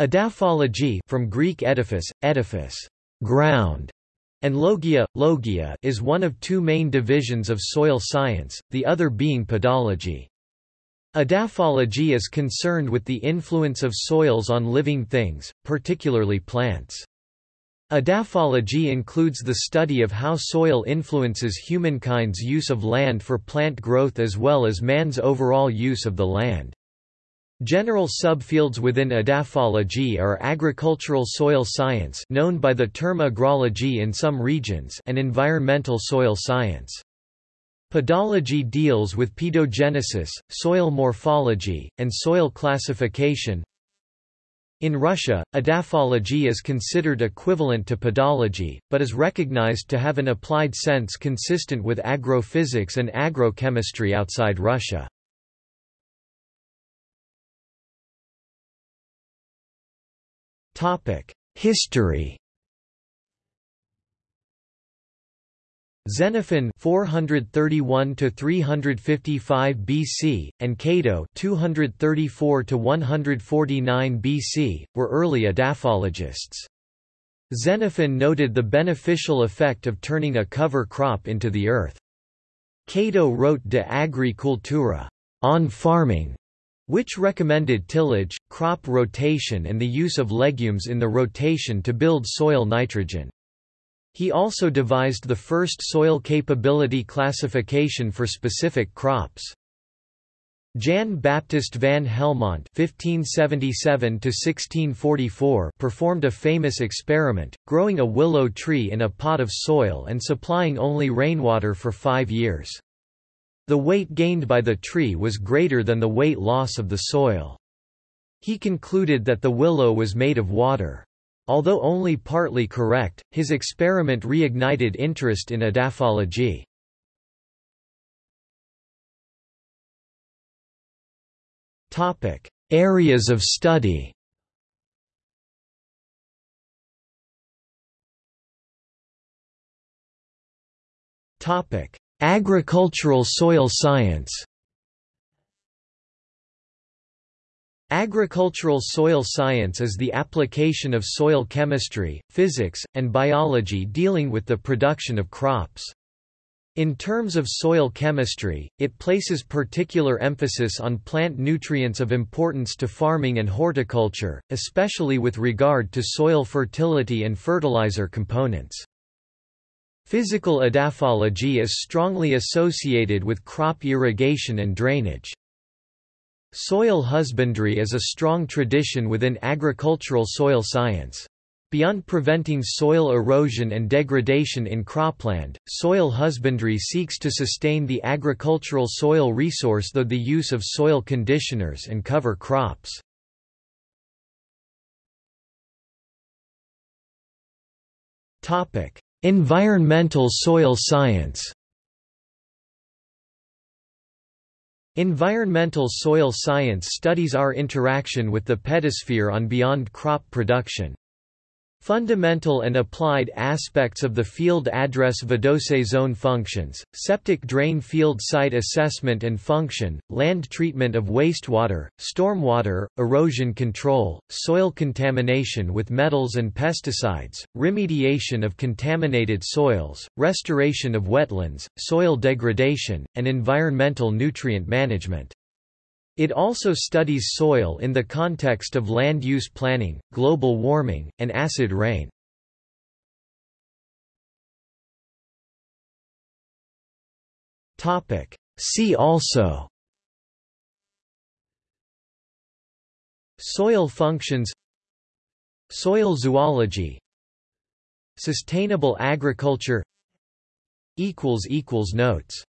Edaphology from Greek edaphos, edaphos, ground, and logia, logia is one of two main divisions of soil science, the other being pedology. Edaphology is concerned with the influence of soils on living things, particularly plants. Edaphology includes the study of how soil influences humankind's use of land for plant growth as well as man's overall use of the land. General subfields within edaphology are agricultural soil science known by the term agrology in some regions and environmental soil science. Pedology deals with pedogenesis, soil morphology, and soil classification. In Russia, edaphology is considered equivalent to pedology, but is recognized to have an applied sense consistent with agrophysics and agrochemistry outside Russia. History Xenophon 431 to 355 BC and Cato 234 to 149 BC were early edaphologists. Xenophon noted the beneficial effect of turning a cover crop into the earth. Cato wrote De Agri Cultura on farming, which recommended tillage, crop rotation and the use of legumes in the rotation to build soil nitrogen. He also devised the first soil capability classification for specific crops. Jan Baptist van Helmont (1577–1644) performed a famous experiment, growing a willow tree in a pot of soil and supplying only rainwater for five years. The weight gained by the tree was greater than the weight loss of the soil. He concluded that the willow was made of water. Although only partly correct, his experiment reignited interest in edaphology. Topic: Areas of study. Topic: Agricultural soil science. Agricultural soil science is the application of soil chemistry, physics, and biology dealing with the production of crops. In terms of soil chemistry, it places particular emphasis on plant nutrients of importance to farming and horticulture, especially with regard to soil fertility and fertilizer components. Physical edaphology is strongly associated with crop irrigation and drainage. Soil husbandry is a strong tradition within agricultural soil science. Beyond preventing soil erosion and degradation in cropland, soil husbandry seeks to sustain the agricultural soil resource through the use of soil conditioners and cover crops. Environmental soil science Environmental soil science studies our interaction with the pedosphere on beyond crop production. Fundamental and applied aspects of the field address Vadose zone functions, septic drain field site assessment and function, land treatment of wastewater, stormwater, erosion control, soil contamination with metals and pesticides, remediation of contaminated soils, restoration of wetlands, soil degradation, and environmental nutrient management. It also studies soil in the context of land use planning, global warming, and acid rain. See also Soil functions Soil zoology Sustainable agriculture Notes